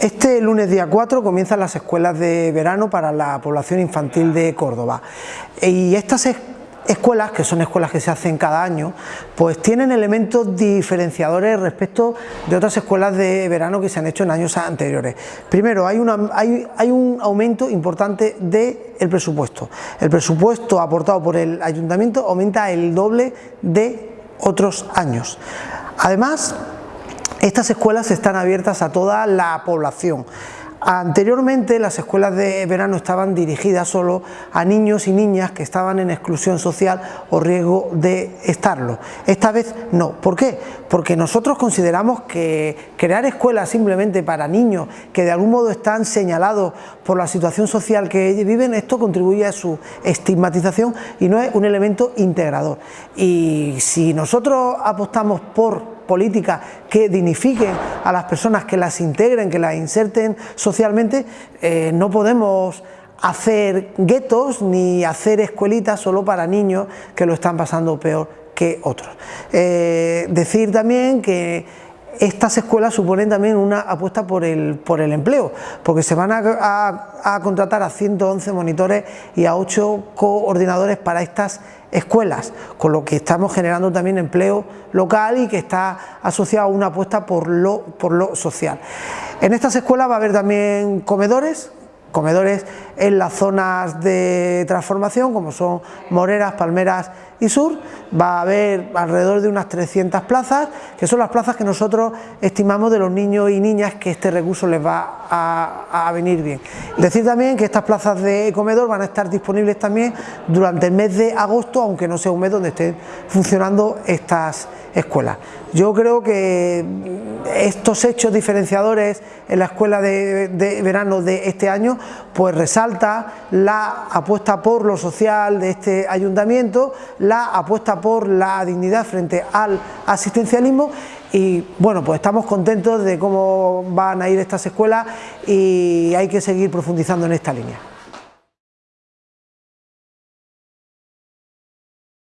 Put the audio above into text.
Este lunes día 4 comienzan las escuelas de verano para la población infantil de Córdoba y estas escuelas, que son escuelas que se hacen cada año, pues tienen elementos diferenciadores respecto de otras escuelas de verano que se han hecho en años anteriores. Primero, hay, hay, un aumento importante del presupuesto. El presupuesto aportado por el ayuntamiento aumenta el doble de otros años. Además, estas escuelas están abiertas a toda la población. Anteriormente las escuelas de verano estaban dirigidas solo a niños y niñas que estaban en exclusión social o riesgo de estarlo. Esta vez no. ¿Por qué? Porque nosotros consideramos que crear escuelas simplemente para niños que de algún modo están señalados por la situación social que viven, esto contribuye a su estigmatización y no es un elemento integrador. Y si nosotros apostamos por políticas que dignifiquen a las personas, que las integren, que las inserten socialmente, eh, no podemos hacer guetos ni hacer escuelitas solo para niños que lo están pasando peor que otros. Eh, decir también que estas escuelas suponen también una apuesta por el, por el empleo, porque se van a, contratar a 111 monitores y a 8 coordinadores para estas escuelas, con lo que estamos generando también empleo local y que está asociado a una apuesta por lo, por lo social. En estas escuelas va a haber también comedores, comedores en las zonas de transformación como son Moreras, Palmeras y Sur, va a haber alrededor de unas 300 plazas, que son las plazas que nosotros estimamos de los niños y niñas que este recurso les va a, venir bien. Decir también que estas plazas de comedor van a estar disponibles también durante el mes de agosto, aunque no sea un mes donde estén funcionando estas escuelas. Yo creo que estos hechos diferenciadores en la escuela de, verano de este año pues resalta la apuesta por lo social de este ayuntamiento, la apuesta por la dignidad frente al asistencialismo y bueno pues estamos contentos de cómo van a ir estas escuelas y hay que seguir profundizando en esta línea.